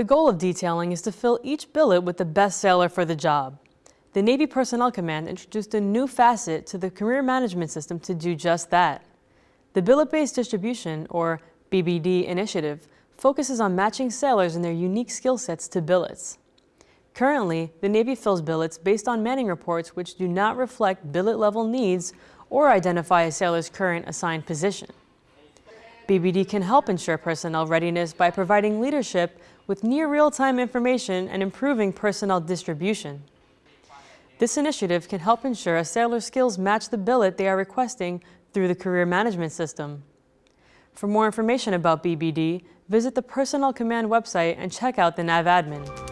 The goal of detailing is to fill each billet with the best sailor for the job. The Navy Personnel Command introduced a new facet to the career management system to do just that. The Billet-Based Distribution, or BBD initiative, focuses on matching sailors and their unique skill sets to billets. Currently, the Navy fills billets based on manning reports which do not reflect billet-level needs or identify a sailor's current assigned position. BBD can help ensure personnel readiness by providing leadership with near real-time information and improving personnel distribution. This initiative can help ensure a sailor's skills match the billet they are requesting through the career management system. For more information about BBD, visit the Personnel Command website and check out the NAV NAVADMIN.